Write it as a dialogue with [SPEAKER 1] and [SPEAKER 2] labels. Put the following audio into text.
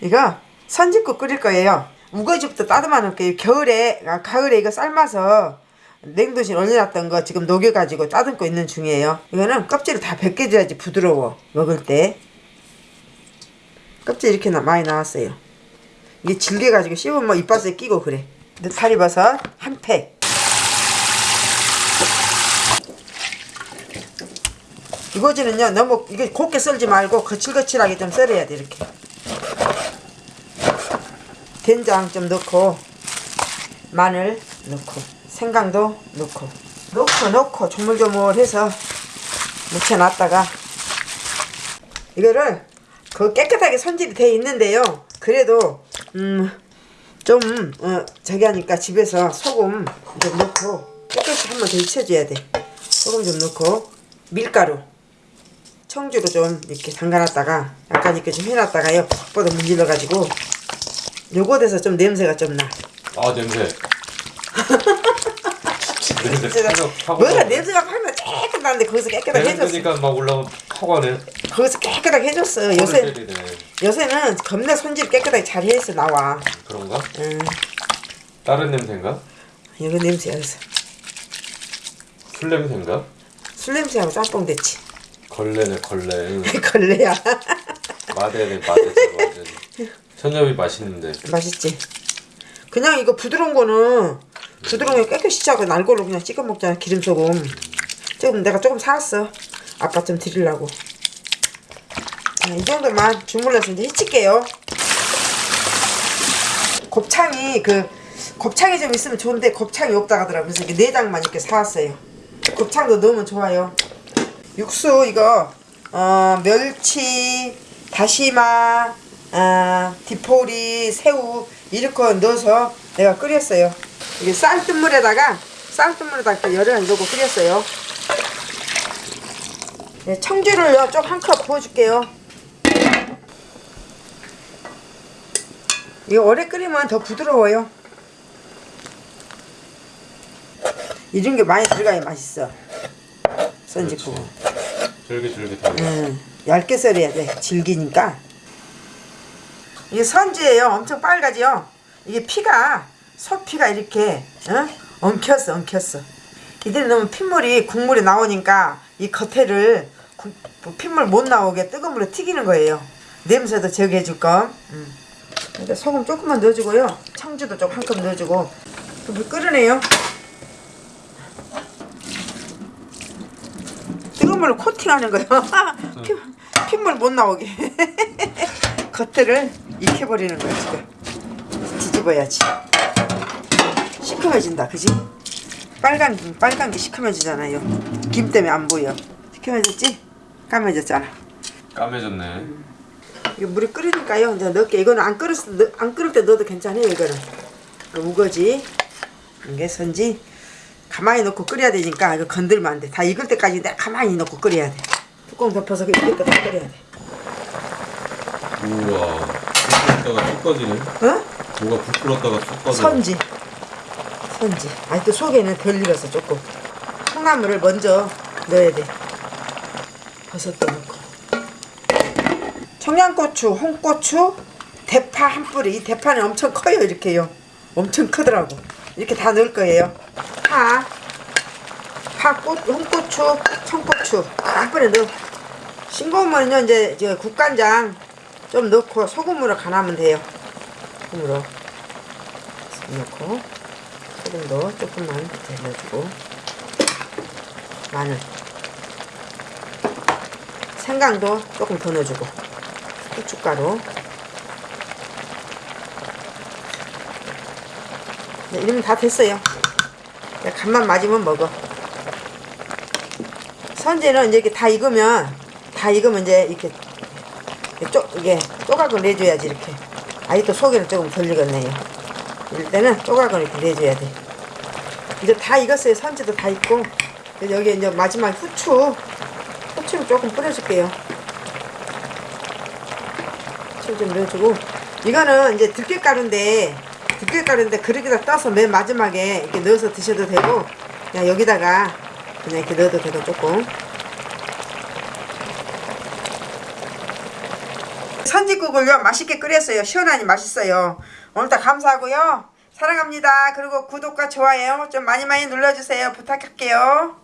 [SPEAKER 1] 이거 선짓국 끓일 거예요. 우거지부터 따듬어 놓을게요. 겨울에, 아, 가을에 이거 삶아서 냉동실 올려놨던 거 지금 녹여가지고 따듬고 있는 중이에요. 이거는 껍질을 다 벗겨줘야지 부드러워. 먹을 때. 껍질 이렇게 나, 많이 나왔어요. 이게 질겨가지고 씹으면 뭐 이빨에 끼고 그래. 느타리버섯 한 팩. 이거지는요 너무 이게 곱게 썰지 말고 거칠거칠하게 좀 썰어야 돼 이렇게. 된장 좀 넣고 마늘 넣고 생강도 넣고. 넣고 넣고 조물조물해서 묻혀놨다가. 이거를 그 깨끗하게 손질이 돼 있는데요. 그래도 음좀 어, 저기 하니까 집에서 소금 좀 넣고 깨끗이 한번 더 익혀줘야 돼. 소금 좀 넣고 밀가루. 청주로 좀 이렇게 담가놨다가 약간 이렇게 좀 해놨다가요. 팍보다 문질러가지고 요거 돼서 좀 냄새가 좀 나.
[SPEAKER 2] 아 냄새. 냄새
[SPEAKER 1] 냄새가 뭐가 냄새가 파면 깨끗한데 거기서 깨끗하게 해줬어.
[SPEAKER 2] 냄새니까 막 파고 하네.
[SPEAKER 1] 거기서 깨끗하게 해줬어. 요새
[SPEAKER 2] 때리네.
[SPEAKER 1] 요새는 겁나 손질 깨끗하게 잘 해서 나와.
[SPEAKER 2] 그런가?
[SPEAKER 1] 응.
[SPEAKER 2] 다른 냄새인가?
[SPEAKER 1] 이거 냄새야. 그래서
[SPEAKER 2] 술 냄새인가?
[SPEAKER 1] 술 냄새하고 짬뽕 됐지.
[SPEAKER 2] 걸레네 걸레. 응.
[SPEAKER 1] 걸레야.
[SPEAKER 2] 마대네 마대. 천엽이 맛있는데.
[SPEAKER 1] 맛있지. 그냥 이거 부드러운 거는 부드러운 게 깨끗이 짜고 날골로 그냥 찍어 먹잖아 기름 소금. 조금 내가 조금 사왔어. 아빠 좀 드리려고. 자, 이 정도만 주물러서 이제 해칠게요. 곱창이 그 곱창이 좀 있으면 좋은데 곱창이 없다 하더라고. 그래서 이렇게 내장만 이렇게 사왔어요. 곱창도 넣으면 좋아요. 육수 이거 어, 멸치, 다시마, 아, 디포리, 새우 이렇게 넣어서 내가 끓였어요. 이게 쌀뜨물에다가 쌀뜨물에다가 열을 넣고 끓였어요. 네, 청주를 요 좀 한 컵 부어줄게요. 이거 오래 끓이면 더 부드러워요. 이런 게 많이 들어가야 맛있어. 선지국.
[SPEAKER 2] 쫄깃쫄깃하게.
[SPEAKER 1] 음, 얇게 썰어야 돼. 질기니까. 이게 선지예요. 엄청 빨가지요. 이게 피가 소피가 이렇게 어? 엉켰어, 엉켰어. 이대로 넣으면 핏물이 국물이 나오니까 이 겉에를 국- 뭐 핏물 못 나오게 뜨거운 물에 튀기는 거예요. 냄새도 적게 해줄 거. 음. 그러니까 소금 조금만 넣어주고요. 청주도 좀한컵 넣어주고 물 끓으네요. 뜨거운 물로 코팅하는 거예요. 피, 핏물 못 나오게. 겉에를 익혀버리는 거야 지금. 뒤집어야지. 시커매진다, 그지? 빨간 빨간 게 시커매지잖아요. 김 때문에 안 보여. 시커매졌지? 까매졌잖아.
[SPEAKER 2] 까매졌네.
[SPEAKER 1] 이거 물이 끓으니까요. 이제 넣을게. 이거는 안 끓을 안 끓을 때 넣어도 괜찮아요. 이거는 그 우거지. 이게 선지. 가만히 넣고 끓여야 되니까 이거 건들면 안 돼. 다 익을 때까지 내가 가만히 넣고 끓여야 돼. 뚜껑 덮어서 때까지 끓여야 돼.
[SPEAKER 2] 우와. 불 끓었다가 쭉 꺼지네.
[SPEAKER 1] 어?
[SPEAKER 2] 뭐가 불 끓었다가 쭉 꺼져.
[SPEAKER 1] 선지. 선지. 아니 또 속에는 덜 익어서 조금. 콩나물을 먼저 넣어야 돼. 버섯도 넣고. 청양고추, 홍고추, 대파 한 뿌리. 이 대파는 엄청 커요 이렇게요. 엄청 크더라고. 이렇게 다 넣을 거예요. 파, 파, 꽃, 홍고추, 청고추 한 뿌리 넣어. 싱거우면요 이제 저 국간장 좀 넣고 소금으로 간하면 돼요. 소금으로. 넣고 소금도 조금만 더 넣어주고 마늘 생강도 조금 더 넣어주고 후춧가루 네, 이러면 다 됐어요 간만 맞으면 먹어 이제 이렇게 다 익으면 다 익으면 이제 이렇게 쪼, 이게 조각을 내줘야지 이렇게. 아직도 속에는 조금 덜 익었네요 이럴 때는 조각을 이렇게 내줘야 돼. 이제 다 익었어요. 선지도 다 그래서 여기 이제 마지막 후추. 후추를 조금 뿌려줄게요. 후추 좀 넣어주고. 이거는 이제 들깨가루인데 들깨가루인데 그릇에다 떠서 맨 마지막에 이렇게 넣어서 드셔도 되고 그냥 여기다가 그냥 이렇게 넣어도 되고 조금 선지국을요 맛있게 끓였어요. 시원하니 맛있어요. 오늘도 감사하고요. 사랑합니다. 그리고 구독과 좋아요 좀 많이 많이 눌러주세요. 부탁할게요.